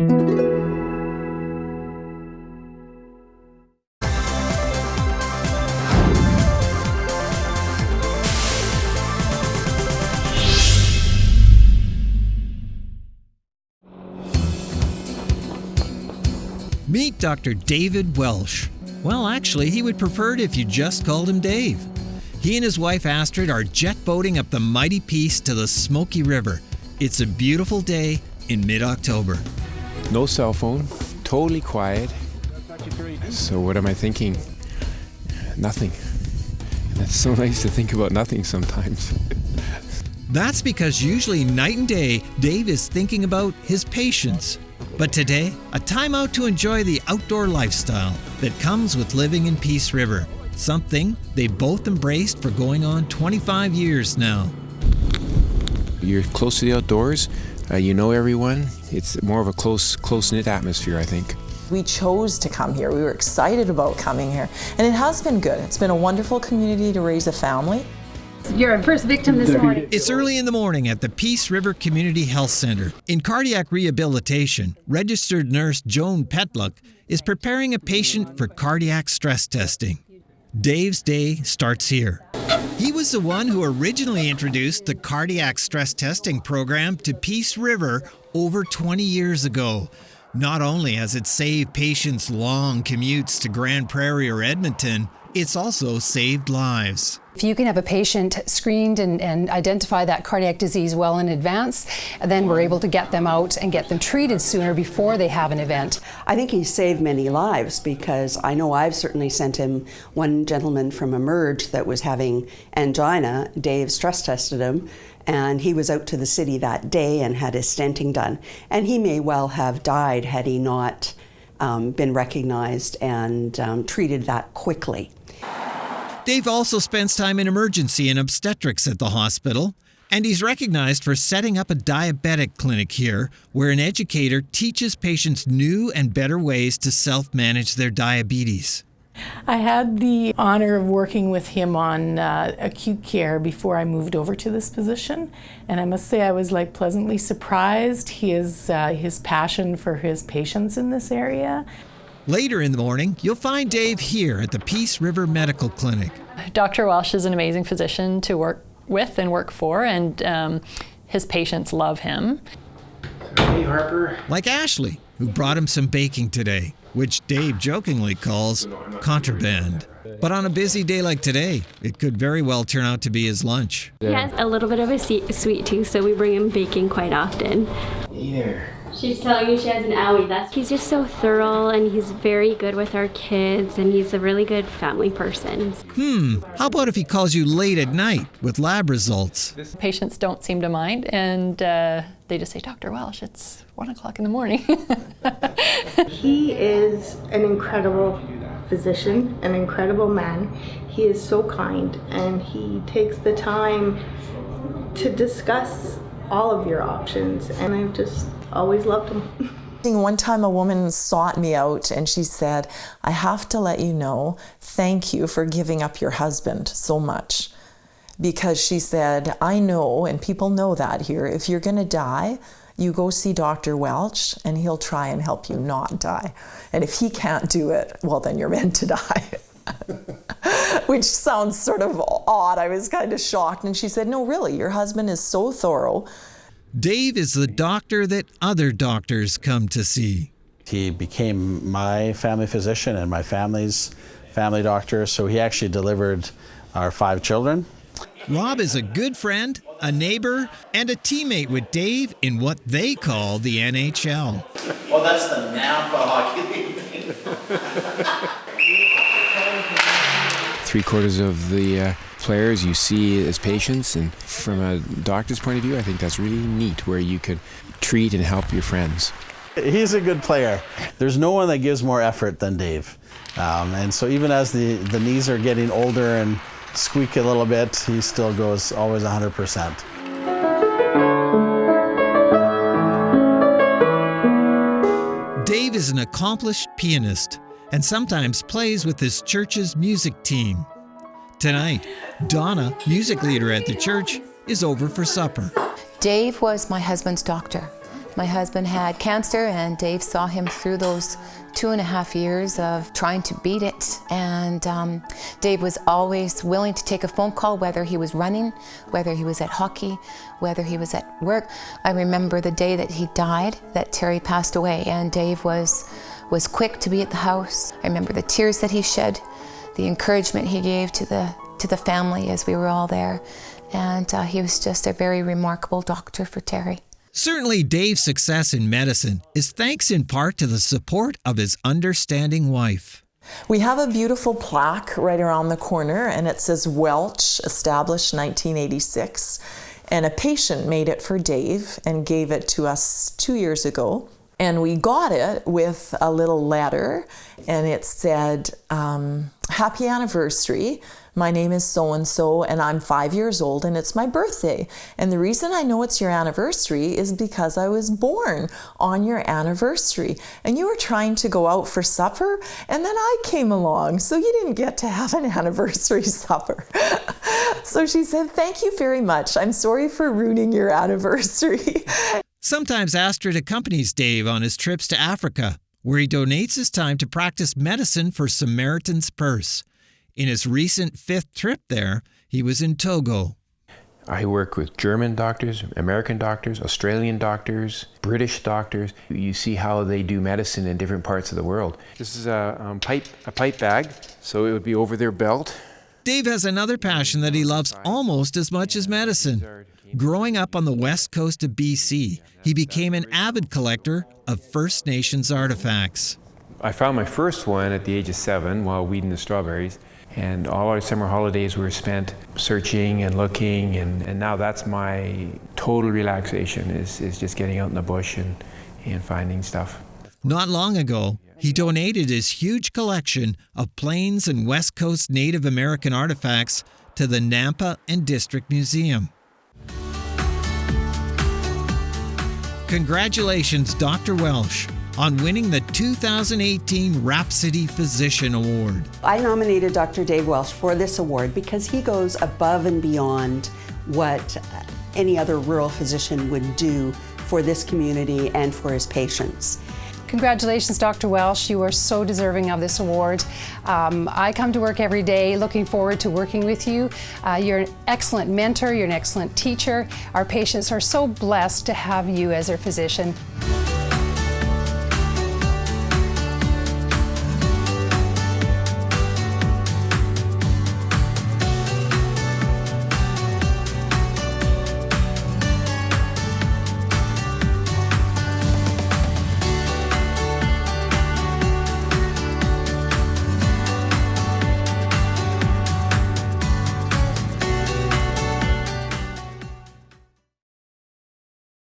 Meet Dr. David Welsh. Well, actually, he would prefer it if you just called him Dave. He and his wife Astrid are jet boating up the mighty Peace to the Smoky River. It's a beautiful day in mid October. No cell phone, totally quiet. So, what am I thinking? Nothing. And it's so nice to think about nothing sometimes. That's because usually night and day, Dave is thinking about his patients. But today, a time out to enjoy the outdoor lifestyle that comes with living in Peace River, something they both embraced for going on 25 years now. You're close to the outdoors, uh, you know everyone. It's more of a close, close knit atmosphere, I think. We chose to come here. We were excited about coming here. And it has been good. It's been a wonderful community to raise a family. You're a first victim this morning. It's early in the morning at the Peace River Community Health Center. In cardiac rehabilitation, registered nurse Joan Petluck is preparing a patient for cardiac stress testing. Dave's day starts here. He was the one who originally introduced the cardiac stress testing program to Peace River over 20 years ago. Not only has it saved patients long commutes to Grande Prairie or Edmonton, it's also saved lives. If you can have a patient screened and, and, identify that cardiac disease well in advance, then we're able to get them out and get them treated sooner before they have an event. I think he's saved many lives because I know I've certainly sent him one gentleman from Emerge that was having angina. Dave stress tested him and he was out to the city that day and had his stenting done. And he may well have died had he not um, been recognized and um, treated that quickly. Dave also spends time in emergency and obstetrics at the hospital, and he's recognized for setting up a diabetic clinic here where an educator teaches patients new and better ways to self manage their diabetes. I had the honor of working with him on uh, acute care before I moved over to this position, and I must say I was like pleasantly surprised his uh, his passion for his patients in this area. Later in the morning, you'll find Dave here at the Peace River Medical Clinic. Dr. Welsh is an amazing physician to work with and work for, and um, his patients love him. Hey, Harper. Like Ashley, who brought him some baking today, which Dave jokingly calls contraband. But on a busy day like today, it could very well turn out to be his lunch. He has a little bit of a sweet tooth, so we bring him baking quite often. Here. She's telling you she has an owie. That's he's just so thorough and he's very good with our kids and he's a really good family person. Hmm. How about if he calls you late at night with lab results? Patients don't seem to mind and uh, they just say, Dr. Welsh, it's one o'clock in the morning. he is an incredible physician, an incredible man. He is so kind and he takes the time to discuss all of your options and I've just always loved him. One time a woman sought me out and she said, I have to let you know, thank you for giving up your husband so much. Because she said, I know, and people know that here, if you're going to die, you go see Dr. Welch and he'll try and help you not die. And if he can't do it, well, then you're meant to die. Which sounds sort of odd. I was kind of shocked. And she said, No, really, your husband is so thorough Dave is the doctor that other doctors come to see. He became my family physician and my family's family doctor, so he actually delivered our five children. Rob is a good friend, a neighbor, and a teammate with Dave in what they call the NHL. Well, that's the Nampa Hockey League. Three quarters of the uh, players you see as patients, and from a doctor's point of view, I think that's really neat where you could treat and help your friends. He's a good player. There's no one that gives more effort than Dave. Um, and so even as the, the knees are getting older and squeak a little bit, he still goes always 100%. Dave is an accomplished pianist and sometimes plays with his church's music team. Tonight, Donna, music leader at the church, is over for supper. Dave was my husband's doctor. My husband had cancer and Dave saw him through those two and a half years of trying to beat it. And um, Dave was always willing to take a phone call, whether he was running, whether he was at hockey, whether he was at work. I remember the day that he died, that Terry passed away, and Dave was, was quick to be at the house. I remember the tears that he shed, the encouragement he gave to the, to the family as we were all there. And uh, he was just a very remarkable doctor for Terry. Certainly, Dave's success in medicine is thanks in part to the support of his understanding wife. We have a beautiful plaque right around the corner, and it says Welch, established 1986. And a patient made it for Dave and gave it to us two years ago. And we got it with a little letter, and it said, um, Happy anniversary. My name is so and so, and I'm five years old, and it's my birthday. And the reason I know it's your anniversary is because I was born on your anniversary. And you were trying to go out for supper, and then I came along, so you didn't get to have an anniversary supper. so she said, Thank you very much. I'm sorry for ruining your anniversary. Sometimes Astrid accompanies Dave on his trips to Africa, where he donates his time to practice medicine for Samaritan's Purse. In his recent fifth trip there, he was in Togo. I work with German doctors, American doctors, Australian doctors, British doctors. You see how they do medicine in different parts of the world. This is a um, pipe, a pipe bag, so it would be over their belt. Dave has another passion that he loves almost as much as medicine. Growing up on the west coast of BC, he became an avid collector of First Nations artifacts. I found my first one at the age of seven while weeding the strawberries. And all our summer holidays were spent searching and looking, and, and now that's my total relaxation is, is just getting out in the bush and, and finding stuff. Not long ago, he donated his huge collection of Plains and West Coast Native American artifacts to the Nampa and District Museum. Congratulations, Dr. Welsh, on winning the 2018 Rhapsody Physician Award. I nominated Dr. Dave Welsh for this award because he goes above and beyond what any other rural physician would do for this community and for his patients. Congratulations, Dr. Welsh. You are so deserving of this award. Um, I come to work every day looking forward to working with you. Uh, you're an excellent mentor, you're an excellent teacher. Our patients are so blessed to have you as their physician.